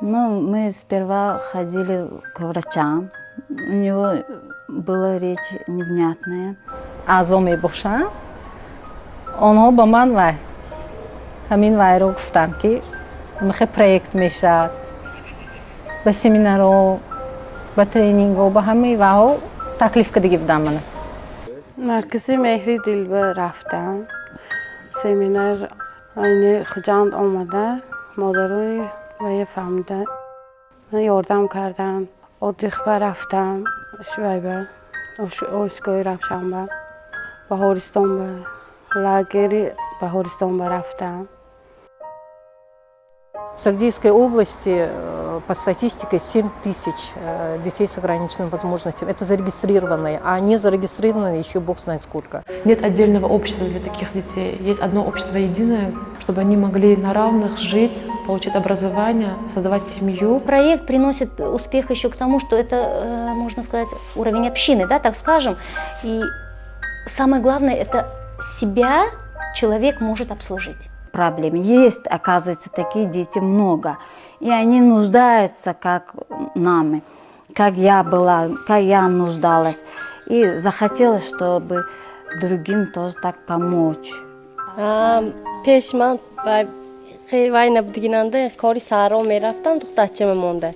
Ну, мы сперва ходили к врачам. У него была речь невнятная. Аъзо мебошанд. Онҳо ба ман вай ҳамин вайро гуфтанд ки михе проект мешавад. Ба семинарҳо, ба тренингҳо, ба ҳамаи вайҳо таклиф кардагӣ будам мана. маркази меҳри дилба рафтам семинар айни хуҷанд омада модарони رفتم سمینار aynı خجاند آمده مادرای و یه فهمیدن من یاردم کردم ادریخبه رفتم شویبه آشگاه رفتم به هورستان به лагере به هورستان به رفتم В Сагдейской области э, по статистике 7 тысяч э, детей с ограниченными возможностями. Это зарегистрированные, а не зарегистрированные еще бог знает сколько. Нет отдельного общества для таких детей. Есть одно общество единое, чтобы они могли на равных жить, получить образование, создавать семью. Проект приносит успех еще к тому, что это, э, можно сказать, уровень общины, да, так скажем. И самое главное, это себя человек может обслужить проблем. Есть, оказывается, такие дети много. И они нуждаются, как нами, как я была, как я нуждалась. И захотелось, чтобы другим тоже так помочь пеш ман вайна будгинанда кори саро мерафтам тухтачима монда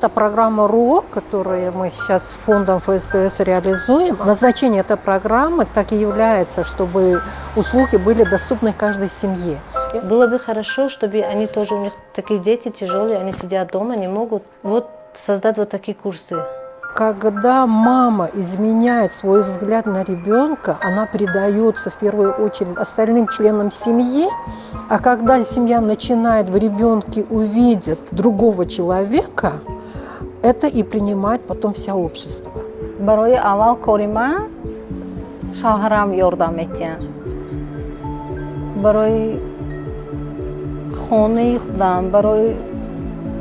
это программа РУО, которую мы сейчас с фондом ФСТС реализуем. Назначение этой программы так и является, чтобы услуги были доступны каждой семье. Было бы хорошо, чтобы они тоже, у них такие дети тяжелые, они сидят дома, не могут. Вот создать вот такие курсы. Когда мама изменяет свой взгляд на ребенка, она передается в первую очередь остальным членам семьи, а когда семья начинает в ребенке увидеть другого человека, это и принимает потом вся общество. برای اول کاری من شوهرم یاردم میتین برای خانه خودم برای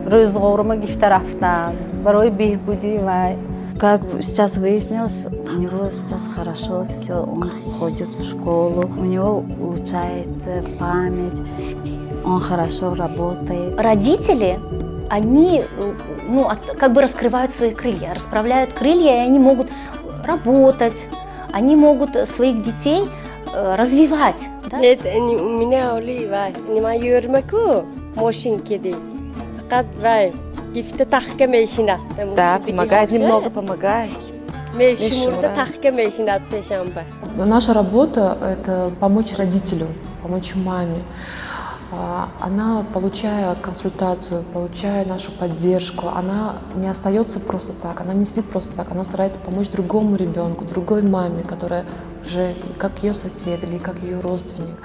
روزگارم گفته رفتن برای بهبودی و Как сейчас выяснилось, у него сейчас хорошо все, он ходит в школу, у него улучшается память, он хорошо работает. Родители они э, ну, как бы раскрывают свои крылья, расправляют крылья, и они могут работать, они могут своих детей э, развивать. Да? Нет, у меня Олива, не мою рмаку, машинки ди. Да, помогает, немного помогает. Но наша работа – это помочь родителю, помочь маме. А, она, получая консультацию, получая нашу поддержку, она не остается просто так, она не сидит просто так, она старается помочь другому ребенку, другой маме, которая уже как ее сосед или как ее родственник.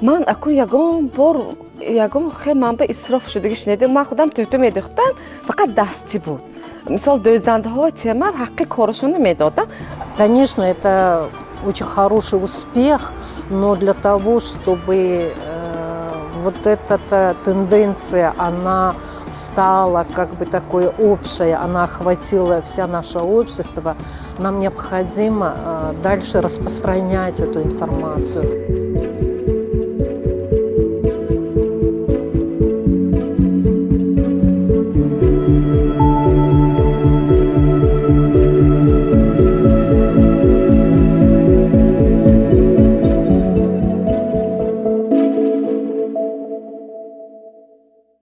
Ман, акун ягон бор я ягон хеле манбаъи исроф шудагӣ шинидем ман худам тӯпе медӯхтам фақат дастӣ буд мисол дӯздандаҳои тема вообще, хорошо не медохтан. конечно это очень хороший успех но для того чтобы э, вот эта тенденция, она стала как бы такой общей, она охватила вся наше общество, нам необходимо э, дальше распространять эту информацию.